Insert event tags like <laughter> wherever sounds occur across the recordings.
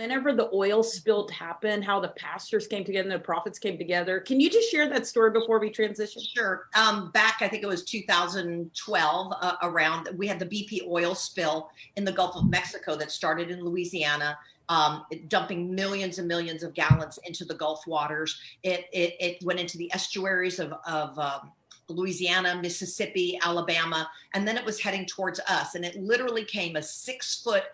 whenever the oil spill happened, how the pastors came together and the prophets came together. Can you just share that story before we transition? Sure. Um, back, I think it was 2012 uh, around, we had the BP oil spill in the Gulf of Mexico that started in Louisiana. Um, dumping millions and millions of gallons into the Gulf waters. It, it, it went into the estuaries of, of um, Louisiana, Mississippi, Alabama, and then it was heading towards us. And it literally came a six foot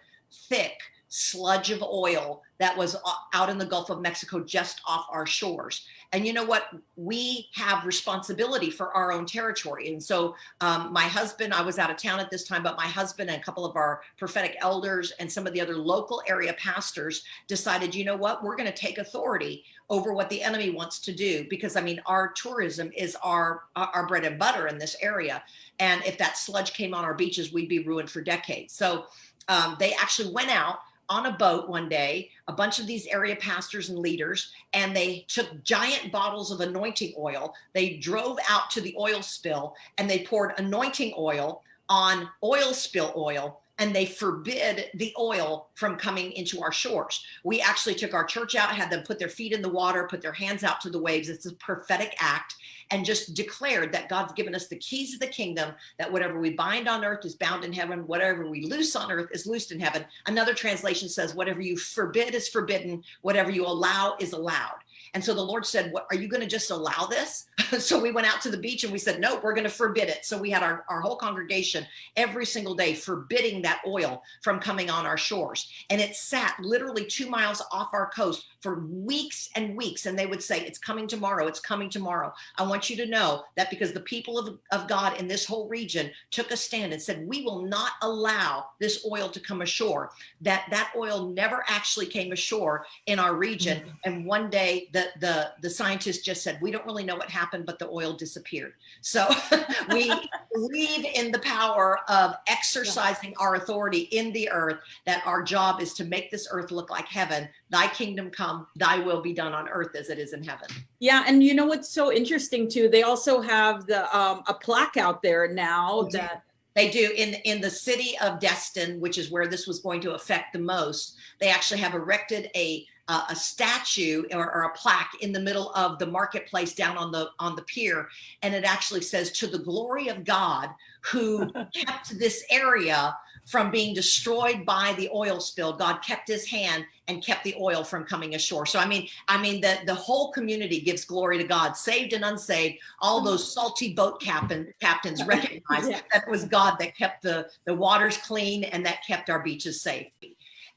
thick sludge of oil that was out in the Gulf of Mexico, just off our shores. And you know what? We have responsibility for our own territory. And so um, my husband, I was out of town at this time, but my husband and a couple of our prophetic elders and some of the other local area pastors decided, you know what? We're going to take authority over what the enemy wants to do. Because I mean, our tourism is our, our bread and butter in this area. And if that sludge came on our beaches, we'd be ruined for decades. So um, they actually went out on a boat one day, a bunch of these area pastors and leaders, and they took giant bottles of anointing oil. They drove out to the oil spill and they poured anointing oil on oil spill oil and they forbid the oil from coming into our shores. We actually took our church out, had them put their feet in the water, put their hands out to the waves. It's a prophetic act and just declared that God's given us the keys of the kingdom, that whatever we bind on earth is bound in heaven, whatever we loose on earth is loosed in heaven. Another translation says, whatever you forbid is forbidden, whatever you allow is allowed. And so the Lord said, what, are you going to just allow this? <laughs> so we went out to the beach and we said, no, we're going to forbid it. So we had our, our whole congregation every single day forbidding that oil from coming on our shores. And it sat literally two miles off our coast for weeks and weeks. And they would say, it's coming tomorrow. It's coming tomorrow. I want you to know that because the people of, of God in this whole region took a stand and said, we will not allow this oil to come ashore, that that oil never actually came ashore in our region. Mm -hmm. And one day the the, the, scientists just said, we don't really know what happened, but the oil disappeared. So <laughs> we believe in the power of exercising our authority in the earth, that our job is to make this earth look like heaven. Thy kingdom come, thy will be done on earth as it is in heaven. Yeah. And you know, what's so interesting too, they also have the, um, a plaque out there now that they do in in the city of Destin, which is where this was going to affect the most. They actually have erected a uh, a statue or, or, a plaque in the middle of the marketplace down on the on the pier and it actually says to the glory of god who <laughs> kept this area from being destroyed by the oil spill. God kept his hand and kept the oil from coming ashore. So i mean i mean the the whole community gives glory to god saved and unsaved. All those salty boat captain captains <laughs> recognized yeah. that it was god that kept the the waters clean and that kept our beaches safe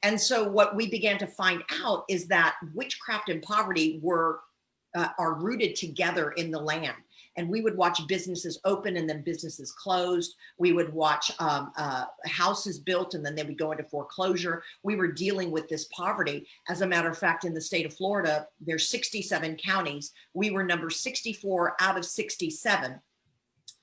and so what we began to find out is that witchcraft and poverty were uh, are rooted together in the land. And we would watch businesses open and then businesses closed. We would watch um, uh, houses built and then they would go into foreclosure. We were dealing with this poverty. As a matter of fact, in the state of Florida, there's 67 counties. We were number 64 out of 67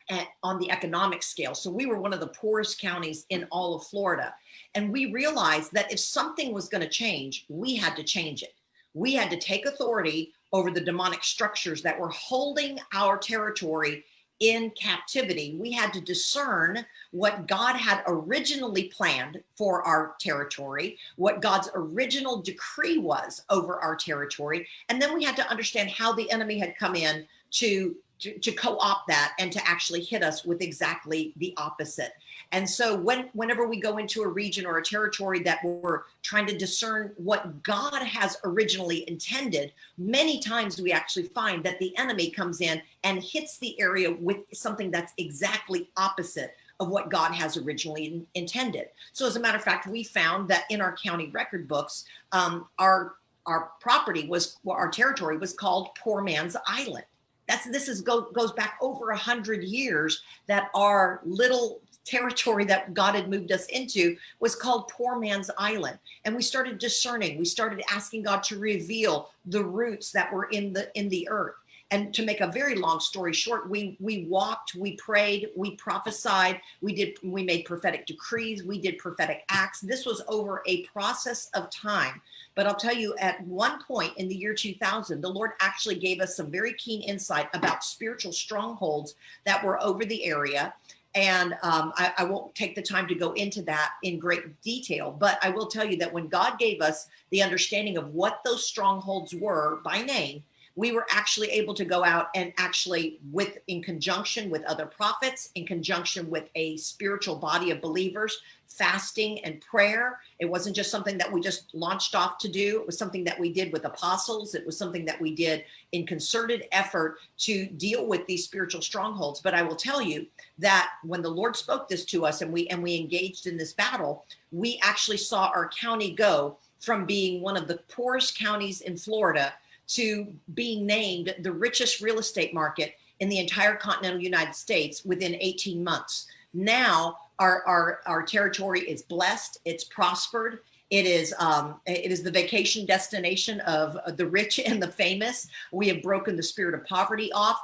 at, on the economic scale. So we were one of the poorest counties in all of Florida. And we realized that if something was going to change, we had to change it. We had to take authority over the demonic structures that were holding our territory in captivity. We had to discern what God had originally planned for our territory, what God's original decree was over our territory. And then we had to understand how the enemy had come in to to, co-opt that and to actually hit us with exactly the opposite. And so when, whenever we go into a region or a territory that we're trying to discern what God has originally intended, many times we actually find that the enemy comes in and hits the area with something that's exactly opposite of what God has originally intended. So as a matter of fact, we found that in our county record books, um, our our property was, well, our territory was called Poor Man's Island. That's this is go, goes back over a hundred years that our little territory that God had moved us into was called poor man's island. And we started discerning, we started asking God to reveal the roots that were in the in the earth. And to make a very long story short, we we walked, we prayed, we prophesied, we did we made prophetic decrees, we did prophetic acts. This was over a process of time. But I'll tell you, at one point in the year 2000, the Lord actually gave us some very keen insight about spiritual strongholds that were over the area And um, I, I won't take the time to go into that in great detail, but I will tell you that when God gave us the understanding of what those strongholds were by name, we were actually able to go out and actually with in conjunction with other prophets in conjunction with a spiritual body of believers fasting and prayer. It wasn't just something that we just launched off to do. It was something that we did with apostles. It was something that we did in concerted effort to deal with these spiritual strongholds. But i will tell you that when the lord spoke this to us and we and we engaged in this battle we actually saw our county go from being one of the poorest counties in florida to being named the richest real estate market in the entire continental United States within 18 months. Now our, our, our territory is blessed, it's prospered, it is um, it is the vacation destination of the rich and the famous. We have broken the spirit of poverty off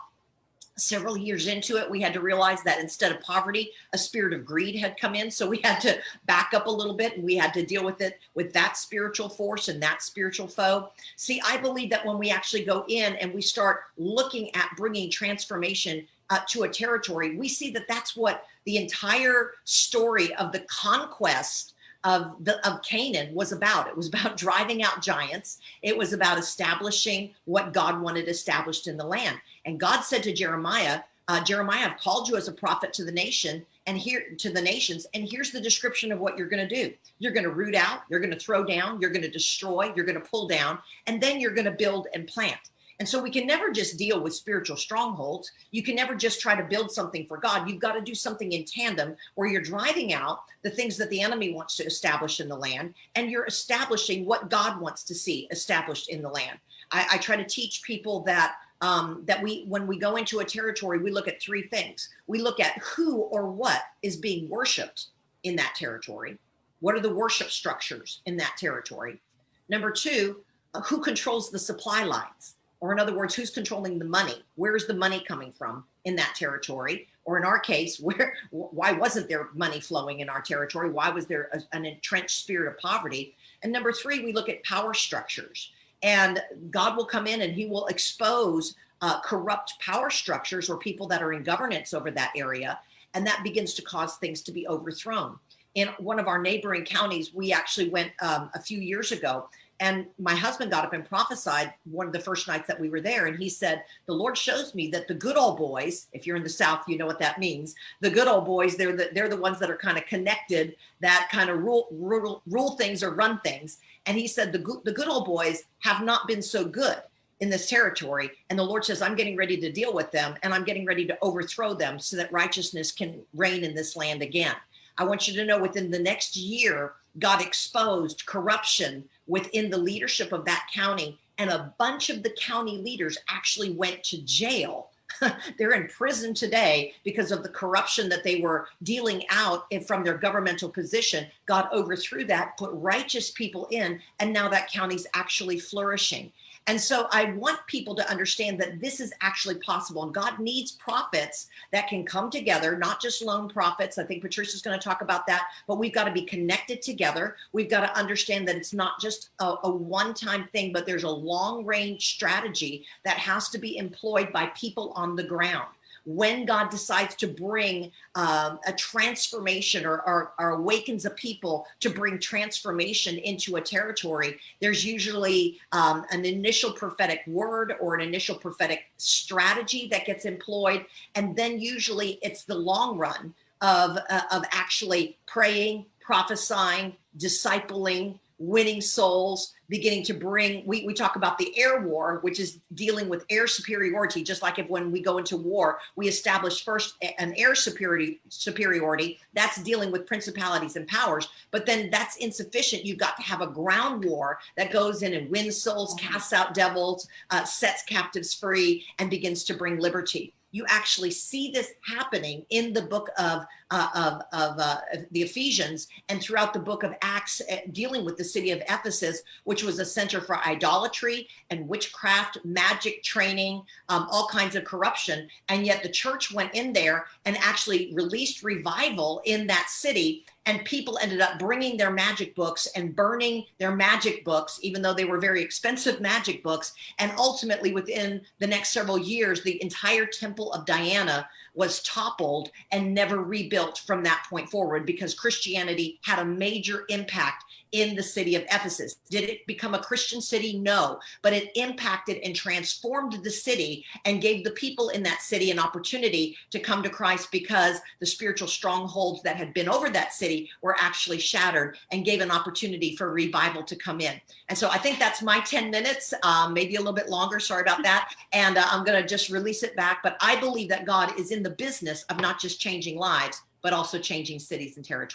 several years into it, we had to realize that instead of poverty, a spirit of greed had come in. So we had to back up a little bit and we had to deal with it with that spiritual force and that spiritual foe. See, I believe that when we actually go in and we start looking at bringing transformation uh, to a territory, we see that that's what the entire story of the conquest of the of Canaan was about. It was about <laughs> driving out giants. It was about establishing what God wanted established in the land. And God said to Jeremiah, uh, Jeremiah, I've called you as a prophet to the nation and here to the nations. And here's the description of what you're going to do. You're going to root out, you're going to throw down, you're going to destroy, you're going to pull down, and then you're going to build and plant. And so we can never just deal with spiritual strongholds. You can never just try to build something for God. You've got to do something in tandem where you're driving out the things that the enemy wants to establish in the land and you're establishing what God wants to see established in the land. I, I try to teach people that um, that we, when we go into a territory, we look at three things. We look at who or what is being worshiped in that territory. What are the worship structures in that territory? Number two, who controls the supply lines? Or in other words, who's controlling the money? Where's the money coming from in that territory? Or in our case, <laughs> where why wasn't there money flowing in our territory? Why was there a, an entrenched spirit of poverty? And number three, we look at power structures and God will come in and he will expose uh, corrupt power structures or people that are in governance over that area. And that begins to cause things to be overthrown. In one of our neighboring counties, we actually went um, a few years ago and my husband got up and prophesied one of the first nights that we were there. And he said, the Lord shows me that the good old boys, if you're in the South, you know what that means. The good old boys, they're the, they're the ones that are kind of connected, that kind of rule, rule, rule things or run things. And he said, the good, the good old boys have not been so good in this territory. And the Lord says, I'm getting ready to deal with them and I'm getting ready to overthrow them so that righteousness can reign in this land again. I want you to know within the next year, God exposed corruption within the leadership of that county. And a bunch of the county leaders actually went to jail. <laughs> They're in prison today because of the corruption that they were dealing out from their governmental position. God overthrew that, put righteous people in, and now that county's actually flourishing. And so I want people to understand that this is actually possible. And God needs prophets that can come together, not just lone prophets. I think Patricia's going to talk about that, but we've got to be connected together. We've got to understand that it's not just a, a one-time thing, but there's a long range strategy that has to be employed by people on the ground when God decides to bring um, a transformation or, or, or, awakens a people to bring transformation into a territory, there's usually um, an initial prophetic word or an initial prophetic strategy that gets employed. And then usually it's the long run of, uh, of actually praying, prophesying, discipling, winning souls, beginning to bring, we, we talk about the air war, which is dealing with air superiority, just like if when we go into war, we establish first an air superiority, superiority, that's dealing with principalities and powers, but then that's insufficient. You've got to have a ground war that goes in and wins souls, casts out devils, uh, sets captives free, and begins to bring liberty you actually see this happening in the book of uh, of, of uh, the Ephesians and throughout the book of Acts, uh, dealing with the city of Ephesus, which was a center for idolatry and witchcraft, magic training, um, all kinds of corruption. And yet the church went in there and actually released revival in that city and people ended up bringing their magic books and burning their magic books even though they were very expensive magic books and ultimately within the next several years the entire temple of diana was toppled and never rebuilt from that point forward because christianity had a major impact in the city of ephesus did it become a christian city no but it impacted and transformed the city and gave the people in that city an opportunity to come to christ because the spiritual strongholds that had been over that city were actually shattered and gave an opportunity for revival to come in. And so I think that's my 10 minutes, um, maybe a little bit longer. Sorry about that. And uh, I'm going to just release it back. But I believe that God is in the business of not just changing lives, but also changing cities and territories.